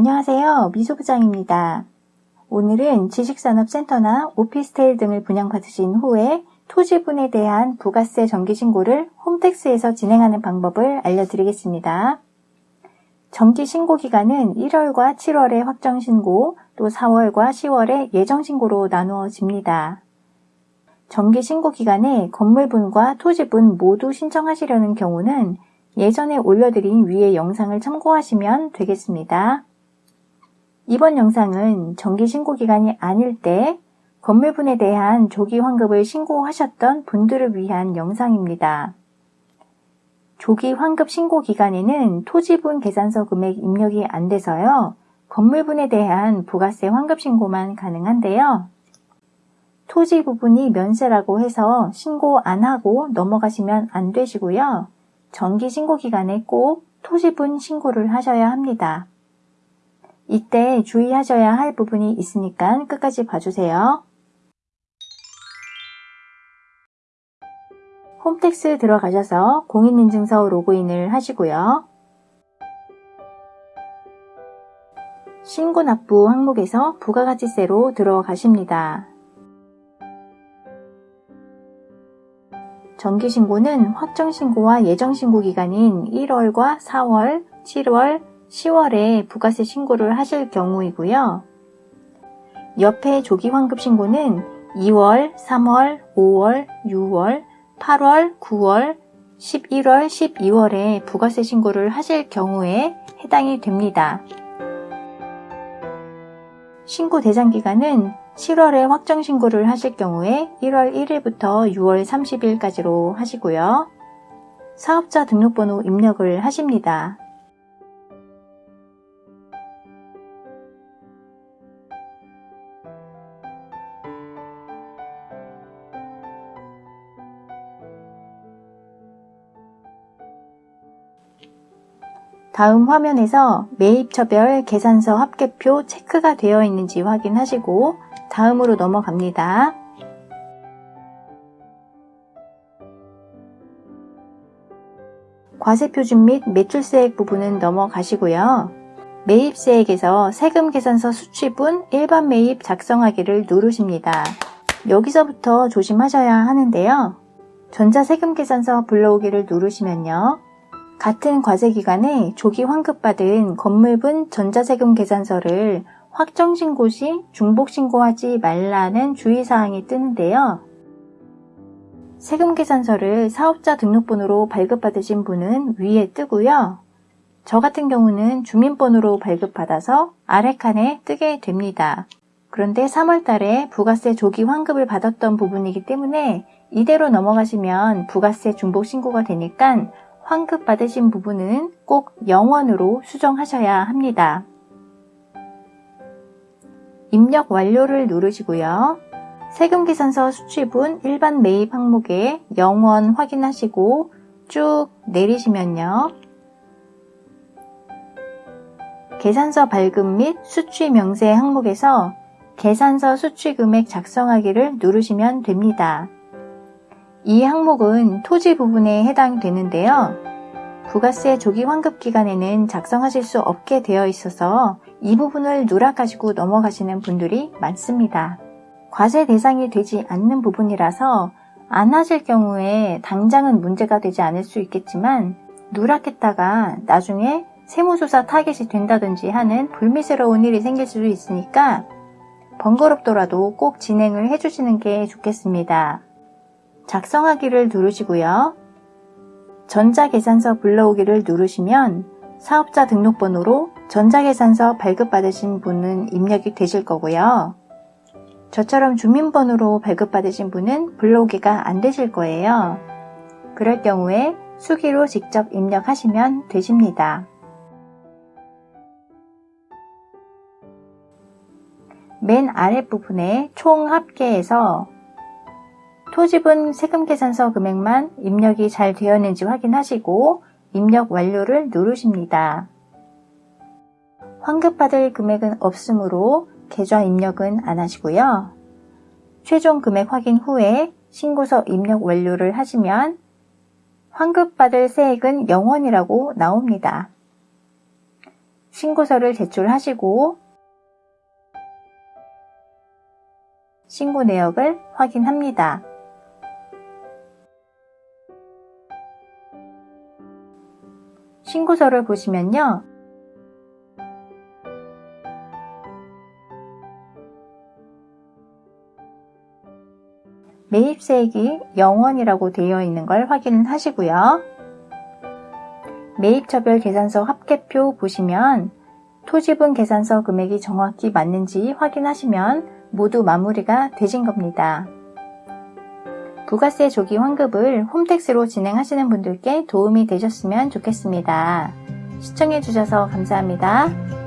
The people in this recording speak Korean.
안녕하세요. 미소부장입니다. 오늘은 지식산업센터나 오피스텔 등을 분양받으신 후에 토지분에 대한 부가세 정기신고를 홈택스에서 진행하는 방법을 알려드리겠습니다. 정기신고 기간은 1월과 7월에 확정신고, 또 4월과 10월에 예정신고로 나누어집니다. 정기신고 기간에 건물분과 토지분 모두 신청하시려는 경우는 예전에 올려드린 위의 영상을 참고하시면 되겠습니다. 이번 영상은 정기신고 기간이 아닐 때 건물분에 대한 조기 환급을 신고하셨던 분들을 위한 영상입니다. 조기 환급 신고 기간에는 토지분 계산서 금액 입력이 안 돼서요. 건물분에 대한 부가세 환급 신고만 가능한데요. 토지 부분이 면세라고 해서 신고 안 하고 넘어가시면 안 되시고요. 정기 신고 기간에 꼭 토지분 신고를 하셔야 합니다. 이때 주의하셔야 할 부분이 있으니까 끝까지 봐주세요. 홈택스 들어가셔서 공인인증서 로그인을 하시고요. 신고 납부 항목에서 부가가치세로 들어가십니다. 정기신고는 확정신고와 예정신고 기간인 1월과 4월, 7월, 10월에 부가세 신고를 하실 경우이고요. 옆에 조기 환급 신고는 2월, 3월, 5월, 6월, 8월, 9월, 11월, 12월에 부가세 신고를 하실 경우에 해당이 됩니다. 신고 대상 기간은 7월에 확정 신고를 하실 경우에 1월 1일부터 6월 30일까지로 하시고요. 사업자 등록번호 입력을 하십니다. 다음 화면에서 매입처별 계산서 합계표 체크가 되어 있는지 확인하시고 다음으로 넘어갑니다. 과세표준 및 매출세액 부분은 넘어가시고요. 매입세액에서 세금 계산서 수취분 일반 매입 작성하기를 누르십니다. 여기서부터 조심하셔야 하는데요. 전자세금 계산서 불러오기를 누르시면요. 같은 과세 기간에 조기 환급받은 건물분 전자세금 계산서를 확정신고 시 중복신고하지 말라는 주의사항이 뜨는데요. 세금계산서를 사업자 등록번호로 발급받으신 분은 위에 뜨고요. 저 같은 경우는 주민번호로 발급받아서 아래 칸에 뜨게 됩니다. 그런데 3월 달에 부가세 조기 환급을 받았던 부분이기 때문에 이대로 넘어가시면 부가세 중복 신고가 되니까 환급 받으신 부분은 꼭 영원으로 수정하셔야 합니다. 입력 완료를 누르시고요. 세금계산서 수취분 일반 매입 항목에 영원 확인하시고 쭉 내리시면요. 계산서 발급 및 수취 명세 항목에서 계산서 수취 금액 작성하기를 누르시면 됩니다. 이 항목은 토지 부분에 해당되는데요. 부가세 조기 환급 기간에는 작성하실 수 없게 되어 있어서 이 부분을 누락하시고 넘어가시는 분들이 많습니다. 과세 대상이 되지 않는 부분이라서 안 하실 경우에 당장은 문제가 되지 않을 수 있겠지만 누락했다가 나중에 세무조사 타겟이 된다든지 하는 불미스러운 일이 생길 수도 있으니까 번거롭더라도 꼭 진행을 해주시는 게 좋겠습니다. 작성하기를 누르시고요. 전자계산서 불러오기를 누르시면 사업자 등록번호로 전자계산서 발급받으신 분은 입력이 되실 거고요. 저처럼 주민번호로 발급받으신 분은 불러오기가 안 되실 거예요. 그럴 경우에 수기로 직접 입력하시면 되십니다. 맨 아랫부분에 총 합계에서 토지분 세금 계산서 금액만 입력이 잘 되었는지 확인하시고 입력 완료를 누르십니다. 환급받을 금액은 없으므로 계좌 입력은 안 하시고요. 최종 금액 확인 후에 신고서 입력 완료를 하시면 환급받을 세액은 0원이라고 나옵니다. 신고서를 제출하시고 신고 내역을 확인합니다. 신고서를 보시면요. 매입세액이 0원이라고 되어 있는 걸 확인하시고요. 매입처별 계산서 합계표 보시면 토지분 계산서 금액이 정확히 맞는지 확인하시면 모두 마무리가 되신 겁니다. 부가세 조기 환급을 홈택스로 진행하시는 분들께 도움이 되셨으면 좋겠습니다. 시청해주셔서 감사합니다.